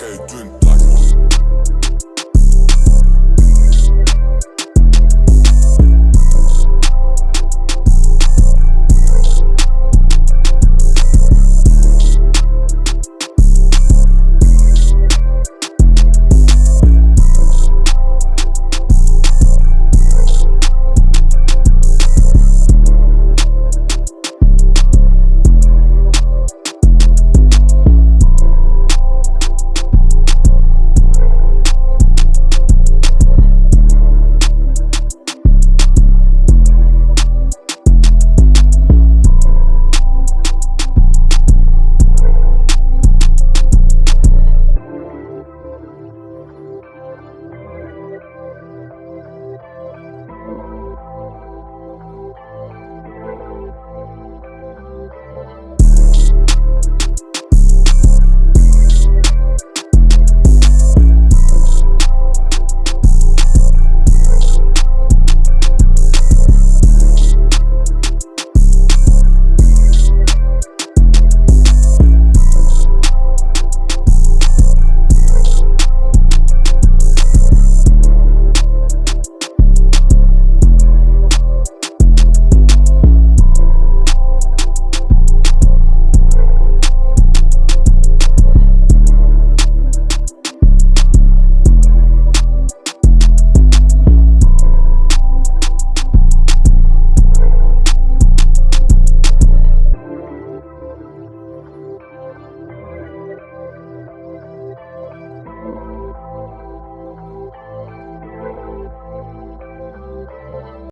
Kijk, doen.